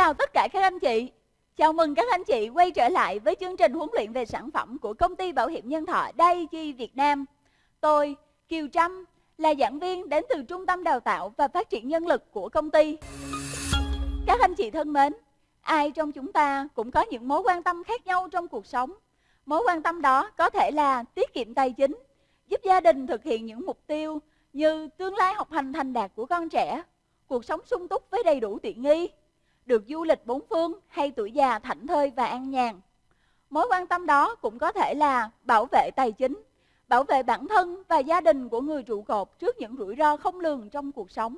chào tất cả các anh chị. Chào mừng các anh chị quay trở lại với chương trình huấn luyện về sản phẩm của công ty bảo hiểm nhân thọ Daiichi Việt Nam. Tôi, Kiều Trâm, là giảng viên đến từ Trung tâm Đào tạo và Phát triển Nhân lực của công ty. Các anh chị thân mến, ai trong chúng ta cũng có những mối quan tâm khác nhau trong cuộc sống. Mối quan tâm đó có thể là tiết kiệm tài chính, giúp gia đình thực hiện những mục tiêu như tương lai học hành thành đạt của con trẻ, cuộc sống sung túc với đầy đủ tiện nghi, được du lịch bốn phương hay tuổi già thảnh thơi và an nhàn. Mối quan tâm đó cũng có thể là bảo vệ tài chính, bảo vệ bản thân và gia đình của người trụ cột trước những rủi ro không lường trong cuộc sống.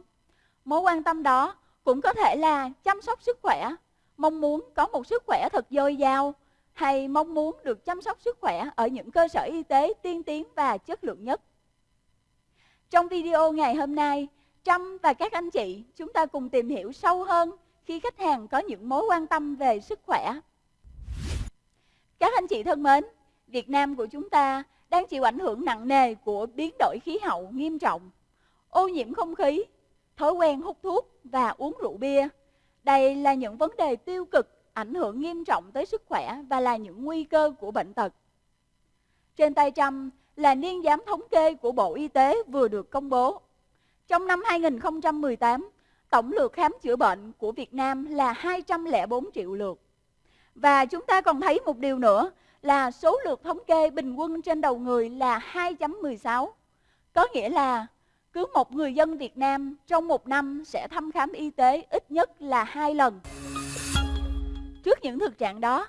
Mối quan tâm đó cũng có thể là chăm sóc sức khỏe, mong muốn có một sức khỏe thật dồi dào hay mong muốn được chăm sóc sức khỏe ở những cơ sở y tế tiên tiến và chất lượng nhất. Trong video ngày hôm nay, Trâm và các anh chị chúng ta cùng tìm hiểu sâu hơn khi khách hàng có những mối quan tâm về sức khỏe. Các anh chị thân mến, Việt Nam của chúng ta đang chịu ảnh hưởng nặng nề của biến đổi khí hậu nghiêm trọng, ô nhiễm không khí, thói quen hút thuốc và uống rượu bia. Đây là những vấn đề tiêu cực ảnh hưởng nghiêm trọng tới sức khỏe và là những nguy cơ của bệnh tật. Trên tay Trâm là niên giám thống kê của Bộ Y tế vừa được công bố. Trong năm 2018, tổng lượt khám chữa bệnh của Việt Nam là 204 triệu lượt. Và chúng ta còn thấy một điều nữa là số lượt thống kê bình quân trên đầu người là 2.16. Có nghĩa là cứ một người dân Việt Nam trong một năm sẽ thăm khám y tế ít nhất là hai lần. Trước những thực trạng đó,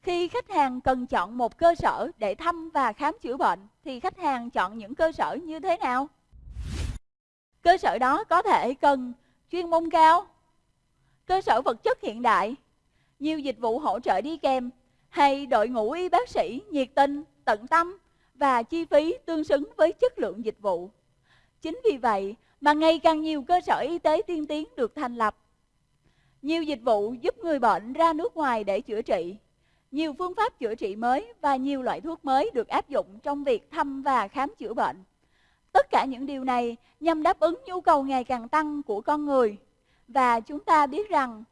khi khách hàng cần chọn một cơ sở để thăm và khám chữa bệnh thì khách hàng chọn những cơ sở như thế nào? Cơ sở đó có thể cần chuyên môn cao, cơ sở vật chất hiện đại, nhiều dịch vụ hỗ trợ đi kèm hay đội ngũ y bác sĩ nhiệt tình, tận tâm và chi phí tương xứng với chất lượng dịch vụ. Chính vì vậy mà ngày càng nhiều cơ sở y tế tiên tiến được thành lập. Nhiều dịch vụ giúp người bệnh ra nước ngoài để chữa trị. Nhiều phương pháp chữa trị mới và nhiều loại thuốc mới được áp dụng trong việc thăm và khám chữa bệnh. Tất cả những điều này nhằm đáp ứng nhu cầu ngày càng tăng của con người. Và chúng ta biết rằng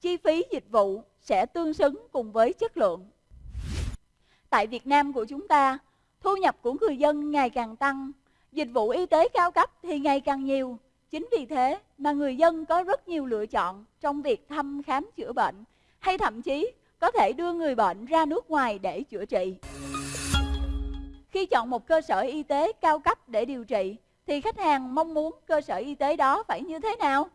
chi phí dịch vụ sẽ tương xứng cùng với chất lượng. Tại Việt Nam của chúng ta, thu nhập của người dân ngày càng tăng, dịch vụ y tế cao cấp thì ngày càng nhiều. Chính vì thế mà người dân có rất nhiều lựa chọn trong việc thăm khám chữa bệnh hay thậm chí có thể đưa người bệnh ra nước ngoài để chữa trị. Khi chọn một cơ sở y tế cao cấp để điều trị thì khách hàng mong muốn cơ sở y tế đó phải như thế nào?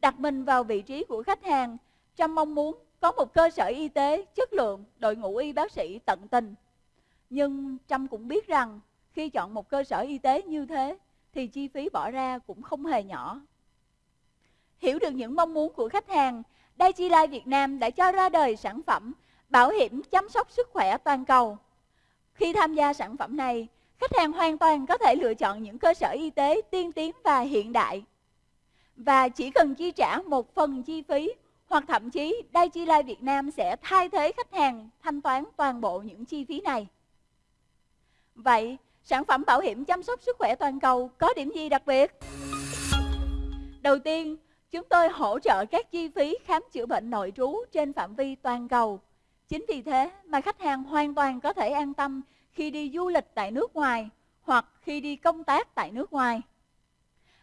Đặt mình vào vị trí của khách hàng, Trâm mong muốn có một cơ sở y tế chất lượng, đội ngũ y bác sĩ tận tình. Nhưng Trâm cũng biết rằng khi chọn một cơ sở y tế như thế thì chi phí bỏ ra cũng không hề nhỏ. Hiểu được những mong muốn của khách hàng, Daiichi Life Việt Nam đã cho ra đời sản phẩm bảo hiểm chăm sóc sức khỏe toàn cầu. Khi tham gia sản phẩm này, khách hàng hoàn toàn có thể lựa chọn những cơ sở y tế tiên tiến và hiện đại. Và chỉ cần chi trả một phần chi phí hoặc thậm chí Daiichi Life Việt Nam sẽ thay thế khách hàng thanh toán toàn bộ những chi phí này. Vậy, sản phẩm bảo hiểm chăm sóc sức khỏe toàn cầu có điểm gì đặc biệt? Đầu tiên, chúng tôi hỗ trợ các chi phí khám chữa bệnh nội trú trên phạm vi toàn cầu. Chính vì thế mà khách hàng hoàn toàn có thể an tâm khi đi du lịch tại nước ngoài hoặc khi đi công tác tại nước ngoài.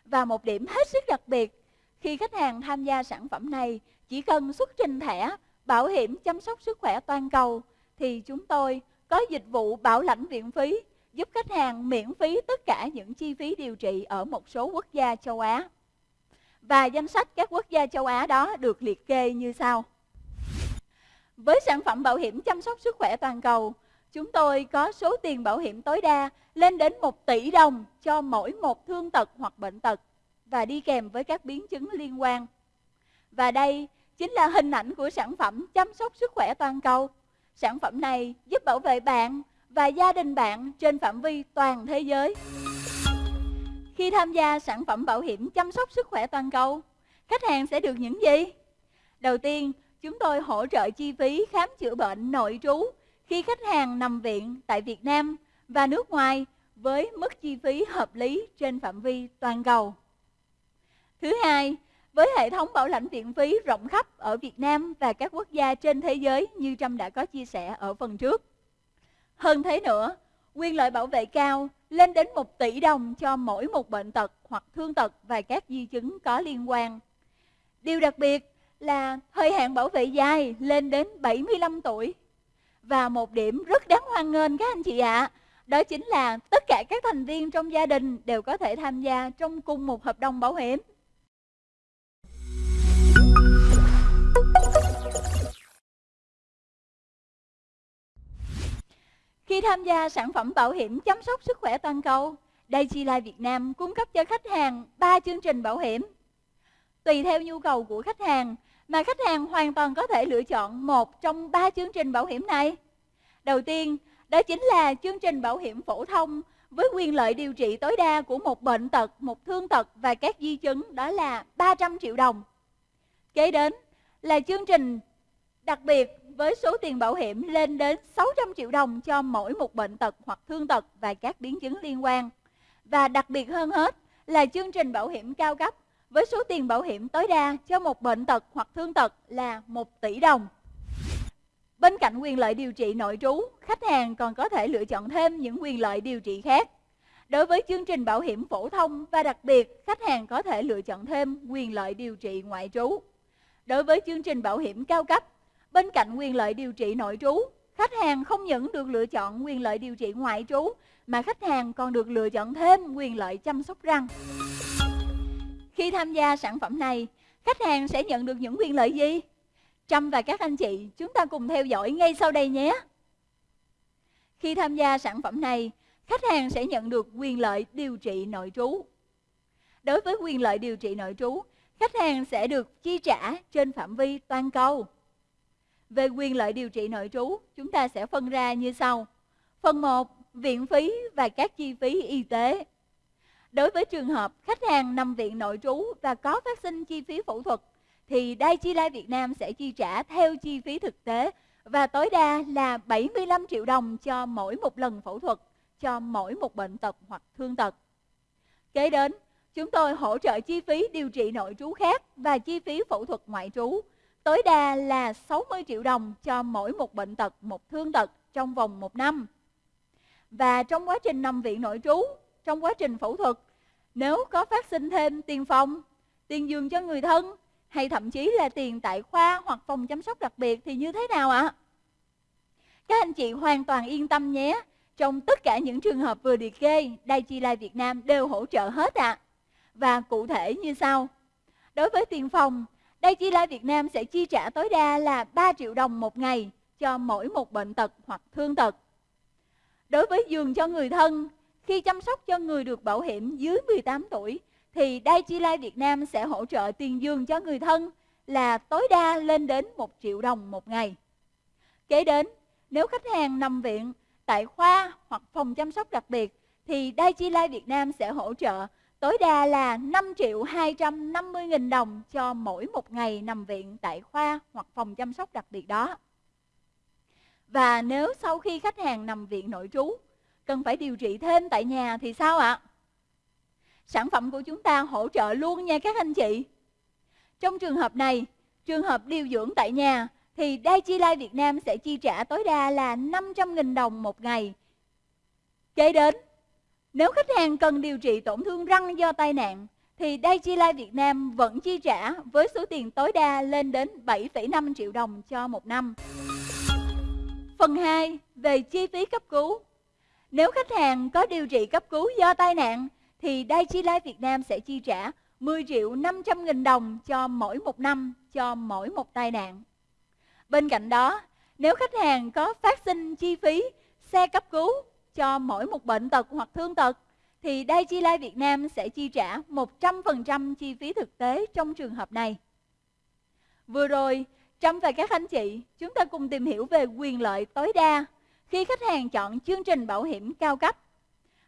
Và một điểm hết sức đặc biệt, khi khách hàng tham gia sản phẩm này chỉ cần xuất trình thẻ bảo hiểm chăm sóc sức khỏe toàn cầu thì chúng tôi có dịch vụ bảo lãnh viện phí giúp khách hàng miễn phí tất cả những chi phí điều trị ở một số quốc gia châu Á. Và danh sách các quốc gia châu Á đó được liệt kê như sau. Với sản phẩm bảo hiểm chăm sóc sức khỏe toàn cầu, chúng tôi có số tiền bảo hiểm tối đa lên đến 1 tỷ đồng cho mỗi một thương tật hoặc bệnh tật và đi kèm với các biến chứng liên quan. Và đây chính là hình ảnh của sản phẩm chăm sóc sức khỏe toàn cầu. Sản phẩm này giúp bảo vệ bạn và gia đình bạn trên phạm vi toàn thế giới. Khi tham gia sản phẩm bảo hiểm chăm sóc sức khỏe toàn cầu, khách hàng sẽ được những gì? Đầu tiên, chúng tôi hỗ trợ chi phí khám chữa bệnh nội trú khi khách hàng nằm viện tại Việt Nam và nước ngoài với mức chi phí hợp lý trên phạm vi toàn cầu. Thứ hai, với hệ thống bảo lãnh viện phí rộng khắp ở Việt Nam và các quốc gia trên thế giới như Trâm đã có chia sẻ ở phần trước. Hơn thế nữa, quyền lợi bảo vệ cao lên đến 1 tỷ đồng cho mỗi một bệnh tật hoặc thương tật và các di chứng có liên quan. Điều đặc biệt là thời hạn bảo vệ dài lên đến 75 tuổi. Và một điểm rất đáng hoan nghênh các anh chị ạ, à, đó chính là tất cả các thành viên trong gia đình đều có thể tham gia trong cùng một hợp đồng bảo hiểm. Khi tham gia sản phẩm bảo hiểm chăm sóc sức khỏe toàn cầu, Daiichi Life Việt Nam cung cấp cho khách hàng 3 chương trình bảo hiểm. Tùy theo nhu cầu của khách hàng mà khách hàng hoàn toàn có thể lựa chọn một trong ba chương trình bảo hiểm này. Đầu tiên, đó chính là chương trình bảo hiểm phổ thông với quyền lợi điều trị tối đa của một bệnh tật, một thương tật và các di chứng đó là 300 triệu đồng. Kế đến là chương trình đặc biệt với số tiền bảo hiểm lên đến 600 triệu đồng cho mỗi một bệnh tật hoặc thương tật và các biến chứng liên quan. Và đặc biệt hơn hết là chương trình bảo hiểm cao cấp với số tiền bảo hiểm tối đa cho một bệnh tật hoặc thương tật là 1 tỷ đồng. Bên cạnh quyền lợi điều trị nội trú, khách hàng còn có thể lựa chọn thêm những quyền lợi điều trị khác. Đối với chương trình bảo hiểm phổ thông và đặc biệt, khách hàng có thể lựa chọn thêm quyền lợi điều trị ngoại trú. Đối với chương trình bảo hiểm cao cấp, bên cạnh quyền lợi điều trị nội trú, khách hàng không những được lựa chọn quyền lợi điều trị ngoại trú, mà khách hàng còn được lựa chọn thêm quyền lợi chăm sóc răng. Khi tham gia sản phẩm này, khách hàng sẽ nhận được những quyền lợi gì? Trâm và các anh chị, chúng ta cùng theo dõi ngay sau đây nhé. Khi tham gia sản phẩm này, khách hàng sẽ nhận được quyền lợi điều trị nội trú. Đối với quyền lợi điều trị nội trú, khách hàng sẽ được chi trả trên phạm vi toàn cầu. Về quyền lợi điều trị nội trú, chúng ta sẽ phân ra như sau. Phần 1, viện phí và các chi phí y tế. Đối với trường hợp khách hàng nằm viện nội trú và có phát sinh chi phí phẫu thuật, thì Daiichi Lai Việt Nam sẽ chi trả theo chi phí thực tế và tối đa là 75 triệu đồng cho mỗi một lần phẫu thuật cho mỗi một bệnh tật hoặc thương tật. Kế đến, chúng tôi hỗ trợ chi phí điều trị nội trú khác và chi phí phẫu thuật ngoại trú tối đa là 60 triệu đồng cho mỗi một bệnh tật, một thương tật trong vòng một năm. Và trong quá trình nằm viện nội trú, trong quá trình phẫu thuật, nếu có phát sinh thêm tiền phòng, tiền giường cho người thân hay thậm chí là tiền tại khoa hoặc phòng chăm sóc đặc biệt thì như thế nào ạ? Các anh chị hoàn toàn yên tâm nhé. Trong tất cả những trường hợp vừa liệt kê, Đài Chi Lai Việt Nam đều hỗ trợ hết ạ. À. Và cụ thể như sau. Đối với tiền phòng, Đài Chi Lai Việt Nam sẽ chi trả tối đa là 3 triệu đồng một ngày cho mỗi một bệnh tật hoặc thương tật. Đối với giường cho người thân, khi chăm sóc cho người được bảo hiểm dưới 18 tuổi, thì Daiichi Life Việt Nam sẽ hỗ trợ tiền giường cho người thân là tối đa lên đến 1 triệu đồng một ngày. Kế đến, nếu khách hàng nằm viện tại khoa hoặc phòng chăm sóc đặc biệt, thì Daiichi Life Việt Nam sẽ hỗ trợ tối đa là 5 triệu 250 nghìn đồng cho mỗi một ngày nằm viện tại khoa hoặc phòng chăm sóc đặc biệt đó. Và nếu sau khi khách hàng nằm viện nội trú, cần phải điều trị thêm tại nhà thì sao ạ? Sản phẩm của chúng ta hỗ trợ luôn nha các anh chị. Trong trường hợp này, trường hợp điều dưỡng tại nhà thì Daiichi Life Việt Nam sẽ chi trả tối đa là 500.000 đồng một ngày. Kế đến, nếu khách hàng cần điều trị tổn thương răng do tai nạn thì Daiichi Life Việt Nam vẫn chi trả với số tiền tối đa lên đến 7,5 triệu đồng cho một năm. Phần 2 về chi phí cấp cứu. Nếu khách hàng có điều trị cấp cứu do tai nạn thì Daiichi Life Việt Nam sẽ chi trả 10 triệu 500 nghìn đồng cho mỗi một năm cho mỗi một tai nạn. Bên cạnh đó, nếu khách hàng có phát sinh chi phí xe cấp cứu cho mỗi một bệnh tật hoặc thương tật thì Daiichi Life Việt Nam sẽ chi trả 100% chi phí thực tế trong trường hợp này. Vừa rồi, Trâm và các anh chị, chúng ta cùng tìm hiểu về quyền lợi tối đa khi khách hàng chọn chương trình bảo hiểm cao cấp.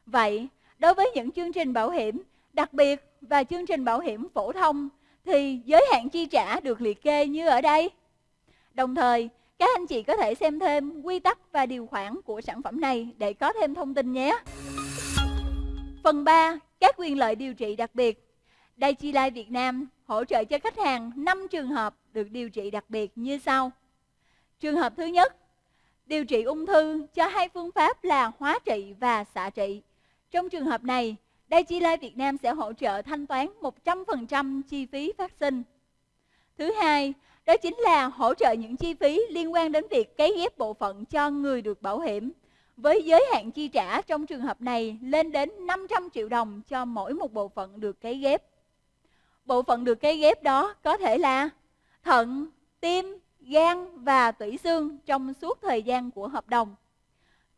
Vậy, đối với những chương trình bảo hiểm đặc biệt và chương trình bảo hiểm phổ thông thì giới hạn chi trả được liệt kê như ở đây. Đồng thời, các anh chị có thể xem thêm quy tắc và điều khoản của sản phẩm này để có thêm thông tin nhé. Phần 3. Các quyền lợi điều trị đặc biệt Đại Chi Lai Việt Nam hỗ trợ cho khách hàng 5 trường hợp được điều trị đặc biệt như sau. Trường hợp thứ nhất, điều trị ung thư cho hai phương pháp là hóa trị và xạ trị. Trong trường hợp này, Daiichi Life Việt Nam sẽ hỗ trợ thanh toán 100% chi phí phát sinh. Thứ hai, đó chính là hỗ trợ những chi phí liên quan đến việc cấy ghép bộ phận cho người được bảo hiểm. Với giới hạn chi trả trong trường hợp này lên đến 500 triệu đồng cho mỗi một bộ phận được cấy ghép. Bộ phận được cấy ghép đó có thể là thận, tim, gan và tủy xương trong suốt thời gian của hợp đồng.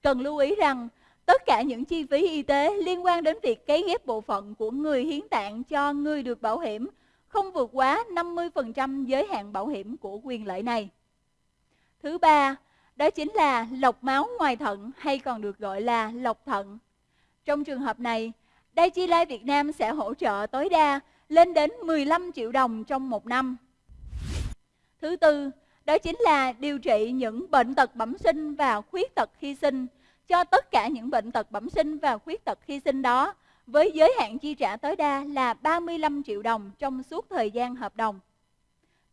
Cần lưu ý rằng tất cả những chi phí y tế liên quan đến việc cấy ghép bộ phận của người hiến tạng cho người được bảo hiểm không vượt quá 50% giới hạn bảo hiểm của quyền lợi này. Thứ ba, đó chính là lọc máu ngoài thận hay còn được gọi là lọc thận. Trong trường hợp này, Daiichi Life Việt Nam sẽ hỗ trợ tối đa lên đến 15 triệu đồng trong một năm. Thứ tư, đó chính là điều trị những bệnh tật bẩm sinh và khuyết tật khi sinh. Cho tất cả những bệnh tật bẩm sinh và khuyết tật khi sinh đó, với giới hạn chi trả tối đa là 35 triệu đồng trong suốt thời gian hợp đồng.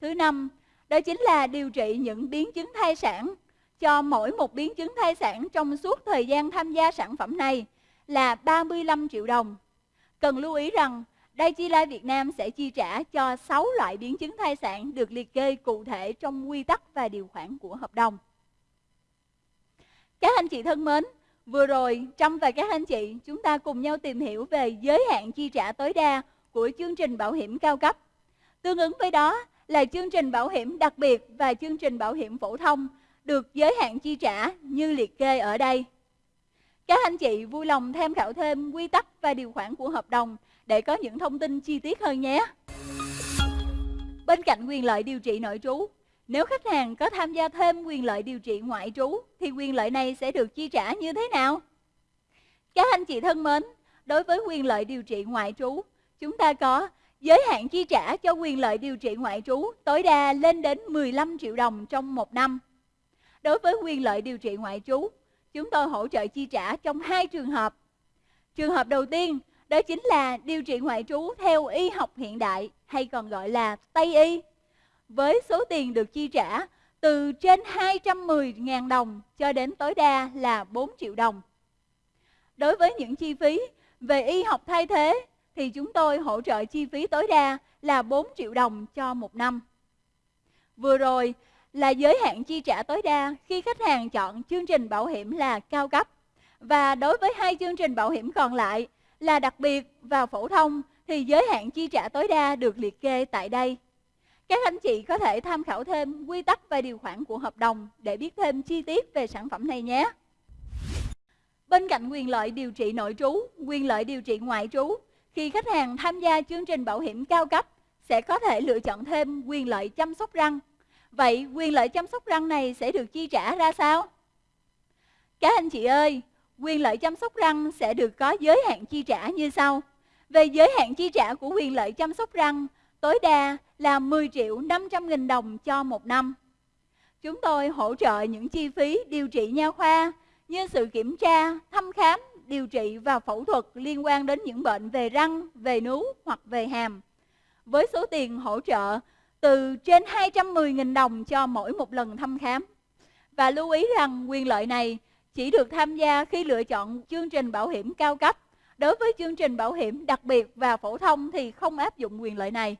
Thứ năm, đó chính là điều trị những biến chứng thai sản cho mỗi một biến chứng thai sản trong suốt thời gian tham gia sản phẩm này là 35 triệu đồng. Cần lưu ý rằng đây Chi Lai Việt Nam sẽ chi trả cho 6 loại biến chứng thai sản được liệt kê cụ thể trong quy tắc và điều khoản của hợp đồng. Các anh chị thân mến, vừa rồi Trâm và các anh chị chúng ta cùng nhau tìm hiểu về giới hạn chi trả tối đa của chương trình bảo hiểm cao cấp. Tương ứng với đó là chương trình bảo hiểm đặc biệt và chương trình bảo hiểm phổ thông được giới hạn chi trả như liệt kê ở đây. Các anh chị vui lòng tham khảo thêm quy tắc và điều khoản của hợp đồng để có những thông tin chi tiết hơn nhé. Bên cạnh quyền lợi điều trị nội trú, nếu khách hàng có tham gia thêm quyền lợi điều trị ngoại trú thì quyền lợi này sẽ được chi trả như thế nào? Các anh chị thân mến, đối với quyền lợi điều trị ngoại trú, chúng ta có giới hạn chi trả cho quyền lợi điều trị ngoại trú tối đa lên đến 15 triệu đồng trong một năm. Đối với quyền lợi điều trị ngoại trú, chúng tôi hỗ trợ chi trả trong hai trường hợp. Trường hợp đầu tiên, đó chính là điều trị ngoại trú theo y học hiện đại, hay còn gọi là Tây y. Với số tiền được chi trả từ trên 210.000 đồng cho đến tối đa là 4 triệu đồng. Đối với những chi phí về y học thay thế, thì chúng tôi hỗ trợ chi phí tối đa là 4 triệu đồng cho một năm. Vừa rồi là giới hạn chi trả tối đa khi khách hàng chọn chương trình bảo hiểm là cao cấp. Và đối với hai chương trình bảo hiểm còn lại là đặc biệt và phổ thông thì giới hạn chi trả tối đa được liệt kê tại đây. Các anh chị có thể tham khảo thêm quy tắc và điều khoản của hợp đồng để biết thêm chi tiết về sản phẩm này nhé. Bên cạnh quyền lợi điều trị nội trú, quyền lợi điều trị ngoại trú, khi khách hàng tham gia chương trình bảo hiểm cao cấp sẽ có thể lựa chọn thêm quyền lợi chăm sóc răng. Vậy quyền lợi chăm sóc răng này sẽ được chi trả ra sao? Các anh chị ơi, quyền lợi chăm sóc răng sẽ được có giới hạn chi trả như sau. Về giới hạn chi trả của quyền lợi chăm sóc răng, tối đa là 10 triệu 500 nghìn đồng cho một năm. Chúng tôi hỗ trợ những chi phí điều trị nha khoa như sự kiểm tra, thăm khám, điều trị và phẫu thuật liên quan đến những bệnh về răng, về nướu hoặc về hàm. Với số tiền hỗ trợ từ trên 210.000 đồng cho mỗi một lần thăm khám. Và lưu ý rằng quyền lợi này chỉ được tham gia khi lựa chọn chương trình bảo hiểm cao cấp. Đối với chương trình bảo hiểm đặc biệt và phổ thông thì không áp dụng quyền lợi này.